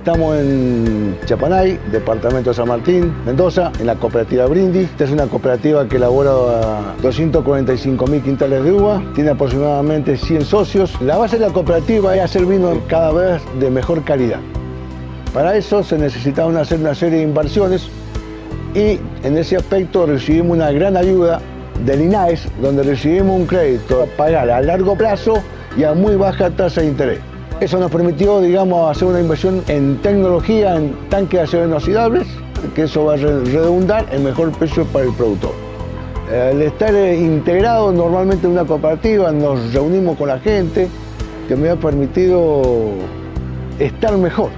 Estamos en Chapanay, departamento de San Martín, Mendoza, en la cooperativa Brindis. Esta es una cooperativa que elabora 245.000 quintales de uva, tiene aproximadamente 100 socios. La base de la cooperativa es hacer vino cada vez de mejor calidad. Para eso se necesitaban hacer una serie de inversiones y en ese aspecto recibimos una gran ayuda del INAES, donde recibimos un crédito a pagar a largo plazo y a muy baja tasa de interés. Eso nos permitió, digamos, hacer una inversión en tecnología, en tanques de acero inoxidables, que eso va a redundar en mejor precio para el productor. Al estar integrado normalmente en una cooperativa, nos reunimos con la gente, que me ha permitido estar mejor.